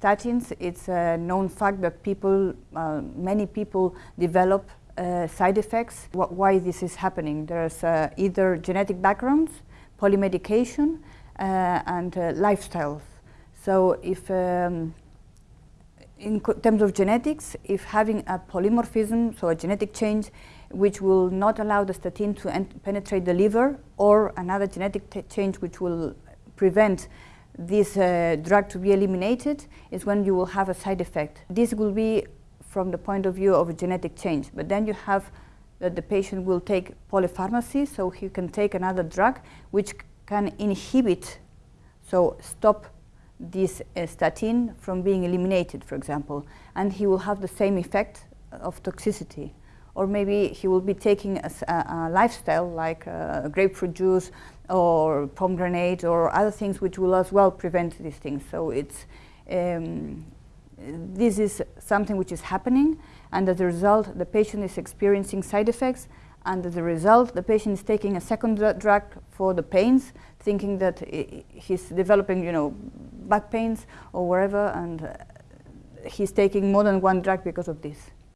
statins, it's a known fact that people, uh, many people develop uh, side effects. Wh why this is happening? There's uh, either genetic backgrounds, polymedication, uh, and uh, lifestyles. So if um, in terms of genetics, if having a polymorphism, so a genetic change, which will not allow the statin to penetrate the liver, or another genetic change which will prevent this uh, drug to be eliminated, is when you will have a side effect. This will be from the point of view of a genetic change, but then you have that the patient will take polypharmacy, so he can take another drug which can inhibit, so stop this uh, statin from being eliminated, for example, and he will have the same effect of toxicity. Or maybe he will be taking a, a, lifestyle like uh, grapefruit juice or pomegranate or other things which will as well prevent these things. So it's, um, this is something which is happening and as a result the patient is experiencing side effects and as a result the patient is taking a second drug for the pains thinking that he's developing you know back pains or wherever and he's taking more than one drug because of this.